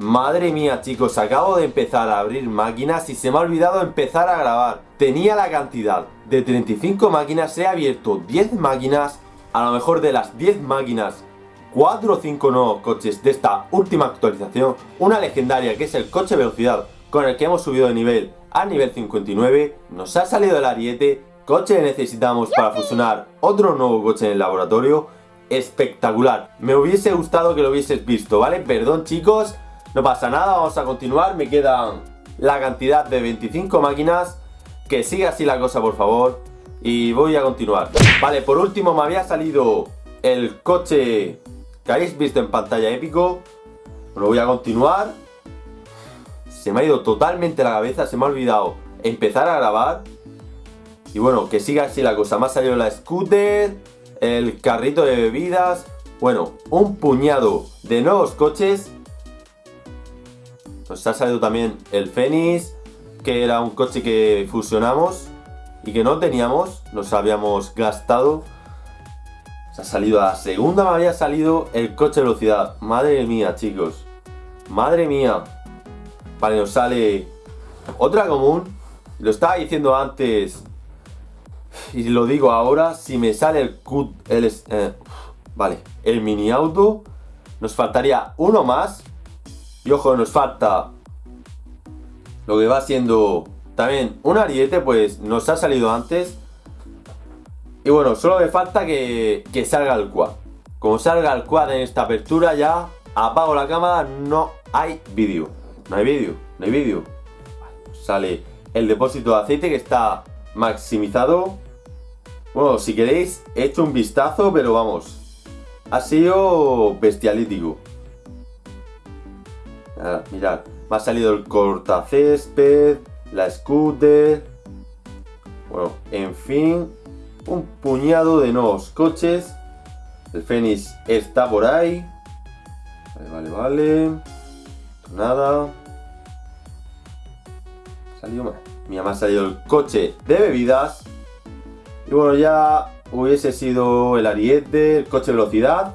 Madre mía chicos, acabo de empezar a abrir máquinas y se me ha olvidado empezar a grabar. Tenía la cantidad de 35 máquinas, he abierto 10 máquinas, a lo mejor de las 10 máquinas 4 o 5 nuevos coches de esta última actualización, una legendaria que es el coche velocidad con el que hemos subido de nivel a nivel 59, nos ha salido el ariete, coche que necesitamos para fusionar otro nuevo coche en el laboratorio, espectacular, me hubiese gustado que lo hubieses visto, ¿vale? Perdón chicos, no pasa nada, vamos a continuar, me quedan la cantidad de 25 máquinas, que siga así la cosa por favor, y voy a continuar. Vale, por último me había salido el coche que habéis visto en pantalla épico, lo voy a continuar, se me ha ido totalmente la cabeza, se me ha olvidado empezar a grabar, y bueno, que siga así la cosa, me ha salido la scooter, el carrito de bebidas, bueno, un puñado de nuevos coches nos ha salido también el Fénix, que era un coche que fusionamos y que no teníamos, nos habíamos gastado. Se ha salido a la segunda, me había salido el coche de velocidad. Madre mía, chicos. Madre mía. Vale, nos sale otra común. Lo estaba diciendo antes y lo digo ahora. Si me sale el, eh, vale, el mini auto, nos faltaría uno más y ojo, nos falta lo que va siendo también un ariete, pues nos ha salido antes. Y bueno, solo me falta que, salga el quad. Como salga el quad en esta apertura ya apago la cámara, no hay vídeo. No hay vídeo, no hay vídeo. Sale el depósito de aceite que está maximizado. Bueno, si queréis, he hecho un vistazo, pero vamos. Ha sido bestialítico mirad, me ha salido el cortacésped, la scooter. Bueno, en fin, un puñado de nuevos coches. El Fénix está por ahí. Vale, vale, vale. Nada. Salió Mira, me ha salido el coche de bebidas. Y bueno, ya hubiese sido el ariete, el coche velocidad.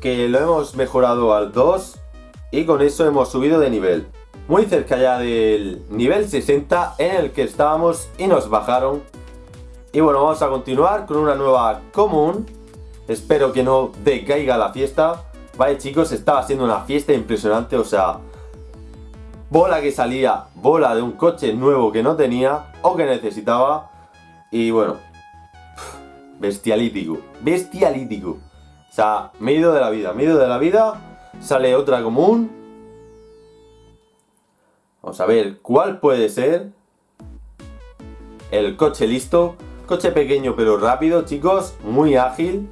Que lo hemos mejorado al 2 y con eso hemos subido de nivel. Muy cerca ya del nivel 60 en el que estábamos y nos bajaron. Y bueno, vamos a continuar con una nueva común. Espero que no decaiga la fiesta. Vale chicos, estaba siendo una fiesta impresionante, o sea... Bola que salía, bola de un coche nuevo que no tenía o que necesitaba. Y bueno, bestialítico, bestialítico. O sea, me de la vida, me de la vida Sale otra común. Vamos a ver cuál puede ser. El coche listo. Coche pequeño pero rápido, chicos. Muy ágil.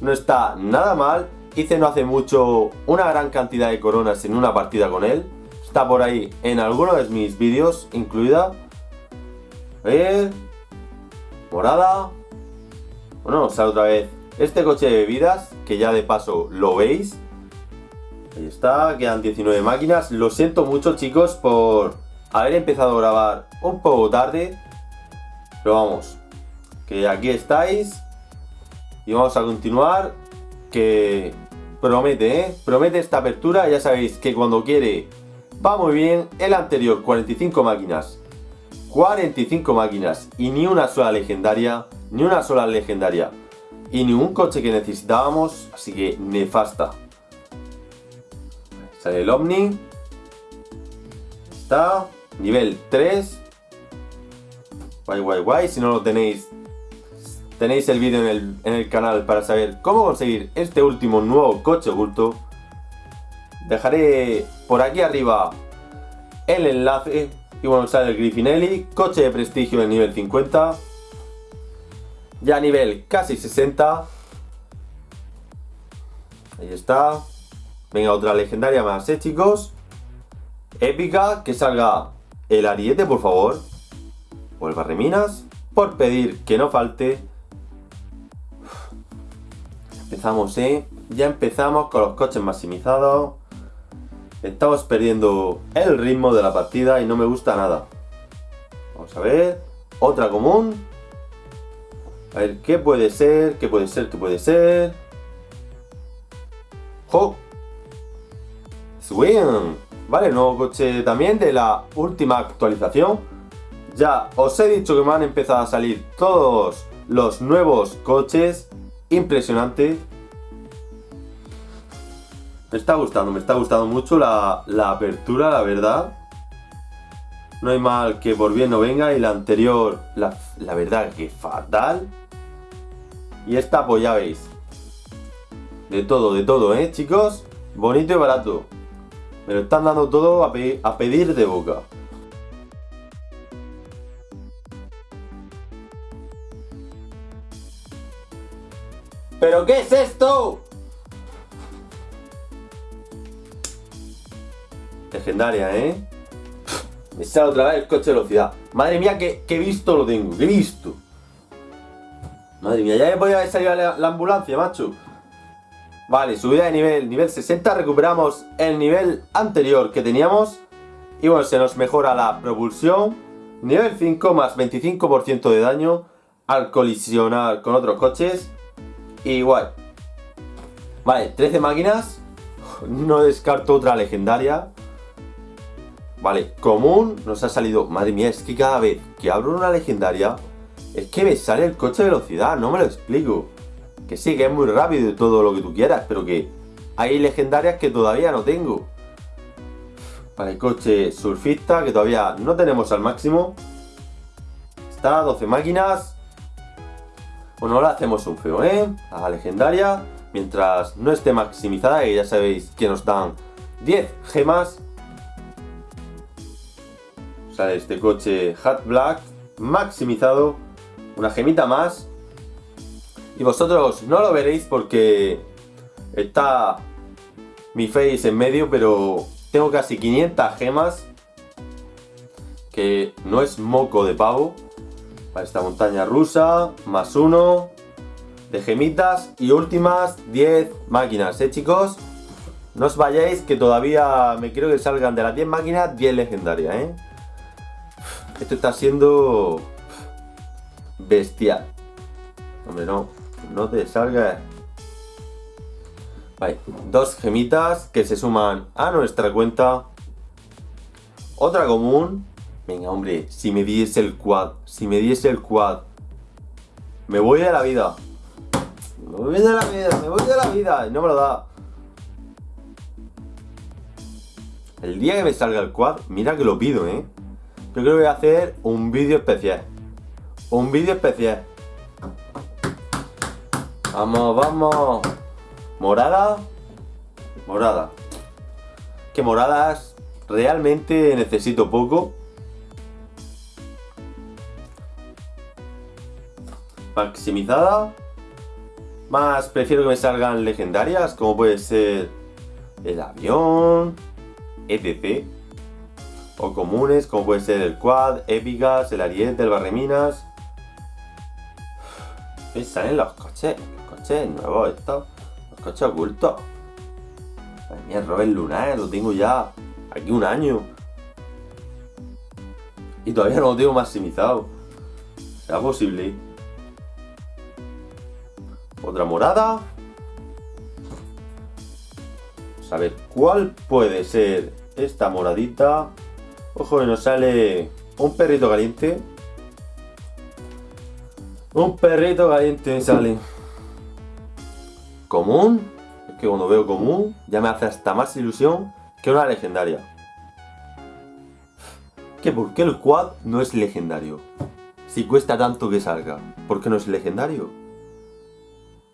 No está nada mal. Hice no hace mucho una gran cantidad de coronas en una partida con él. Está por ahí en alguno de mis vídeos incluida. A ver. Morada. Bueno, sale otra vez este coche de bebidas, que ya de paso lo veis. Ahí está, quedan 19 máquinas. Lo siento mucho chicos por haber empezado a grabar un poco tarde. Pero vamos, que aquí estáis. Y vamos a continuar. Que promete, ¿eh? Promete esta apertura. Ya sabéis que cuando quiere va muy bien. El anterior, 45 máquinas. 45 máquinas y ni una sola legendaria. Ni una sola legendaria. Y ni un coche que necesitábamos. Así que nefasta. Sale el Omni. Está. Nivel 3. Guay, guay, guay. Si no lo tenéis, tenéis el vídeo en el, canal para saber cómo conseguir este último nuevo coche oculto. Dejaré por aquí arriba el enlace. Y bueno, sale el Griffinelli, coche de prestigio en nivel 50. Ya nivel casi 60. Ahí está. Venga, otra legendaria más, ¿eh, chicos? Épica, que salga el ariete, por favor. O el barreminas. Por pedir que no falte. Empezamos, ¿eh? Ya empezamos con los coches maximizados. Estamos perdiendo el ritmo de la partida y no me gusta nada. Vamos a ver. Otra común. A ver, ¿qué puede ser? ¿Qué puede ser? ¿Qué puede ser? ¡Jo! ¿Vale? Nuevo coche también de la última actualización. Ya os he dicho que me han empezado a salir todos los nuevos coches. Impresionante. Me está gustando, me está gustando mucho la, apertura, la verdad. No hay mal que por bien no venga. Y la anterior, la, la verdad que fatal. Y esta pues ya veis. De todo, de todo, ¿eh, chicos? Bonito y barato. Me lo están dando todo a, pedir de boca. ¿Pero qué es esto? Legendaria, ¿eh? Me sale otra vez el coche de velocidad. Madre mía, he visto lo tengo, he visto. Madre mía, ya me podía haber salido la ambulancia, macho. Vale, subida de nivel, nivel 60, recuperamos el nivel anterior que teníamos. Y bueno, se nos mejora la propulsión. Nivel 5 más 25% de daño al colisionar con otros coches. Igual. Vale, 13 máquinas. No descarto otra legendaria. Vale, común nos ha salido... Madre mía, es que cada vez que abro una legendaria es que me sale el coche de velocidad, no me lo explico. Que sí, que es muy rápido y todo lo que tú quieras, pero que hay legendarias que todavía no tengo. Vale, coche surfista que todavía no tenemos al máximo. Está, 12 máquinas. Bueno, ahora hacemos un feo, ¿eh? A la legendaria. Mientras no esté maximizada, que ya sabéis que nos dan 10 gemas. Sale este coche Hat Black maximizado. Una gemita más. Y vosotros no lo veréis porque está mi face en medio, pero tengo casi 500 gemas. Que no es moco de pavo para esta montaña rusa, más uno de gemitas y últimas 10 máquinas, ¿eh chicos? No os vayáis que todavía me quiero que salgan de las 10 máquinas 10 legendarias, ¿eh? Esto está siendo bestial. Hombre, no, no te salga. Vale, dos gemitas que se suman a nuestra cuenta. Otra común Venga, hombre, si me diese el quad, si me diese el quad, me voy de la vida. Me voy de la vida, me voy de la vida. Y no me lo da. El día que me salga el quad, mira que lo pido, ¿eh? Yo creo que voy a hacer un vídeo especial. Un vídeo especial. Vamos, vamos. Morada. Morada. Que moradas realmente necesito poco. maximizada. Más prefiero que me salgan legendarias, como puede ser el avión, etc. O comunes, como puede ser el quad, épicas, el ariete, el barreminas. Y salen los coches, los coches nuevos estos, los coches ocultos. Madre mía, Robert Lunar, lo tengo ya aquí un año. Y todavía no lo tengo maximizado. ¿Será posible? Otra morada. Vamos a ver cuál puede ser esta moradita. Ojo que nos sale un perrito caliente. Un perrito caliente sale. Común. Es que cuando veo común ya me hace hasta más ilusión que una legendaria. ¿Que por qué el quad no es legendario? Si cuesta tanto que salga, ¿por qué no es legendario?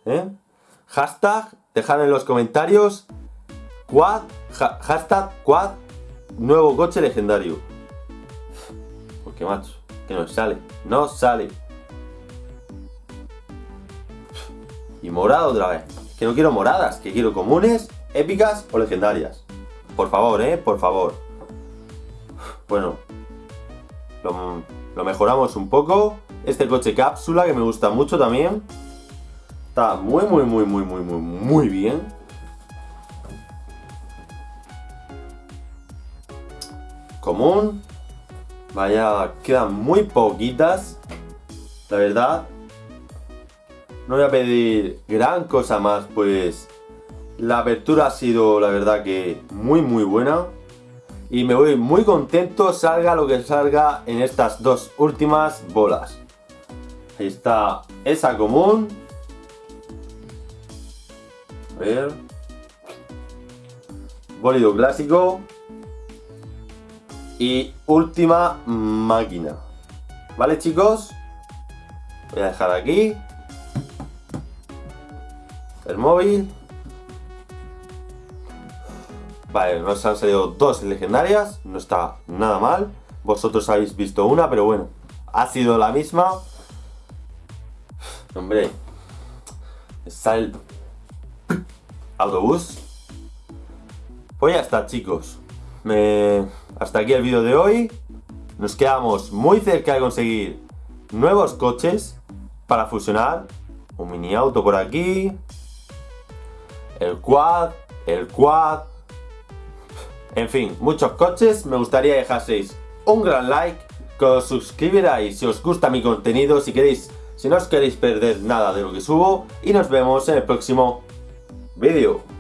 ¿eh? Hashtag, dejad en los comentarios Quad, hashtag Quad, nuevo coche legendario. Porque macho, que no sale, no sale. Y morado otra vez. Que no quiero moradas, que quiero comunes, épicas o legendarias. Por favor, eh, por favor. Bueno, lo, lo mejoramos un poco. Este coche cápsula que me gusta mucho también. Está muy, muy, muy, muy, muy, muy, muy bien. Común. Vaya, quedan muy poquitas. La verdad. No voy a pedir gran cosa más, pues la apertura ha sido, la verdad, que muy, muy buena. y me voy muy contento salga lo que salga en estas dos últimas bolas. Ahí está esa común. A ver. Bólido clásico. Y última máquina. ¿Vale chicos? Voy a dejar aquí. El móvil. Vale, nos han salido dos legendarias, no está nada mal. Vosotros habéis visto una, pero bueno, ha sido la misma. Hombre, está el autobús. Pues ya está, chicos. Hasta aquí el vídeo de hoy. Nos quedamos muy cerca de conseguir nuevos coches para fusionar. Un mini auto por aquí. El quad, el quad, en fin, muchos coches, me gustaría dejaseis un gran like, que os suscribiráis si os gusta mi contenido, si queréis, si no os queréis perder nada de lo que subo, y nos vemos en el próximo vídeo.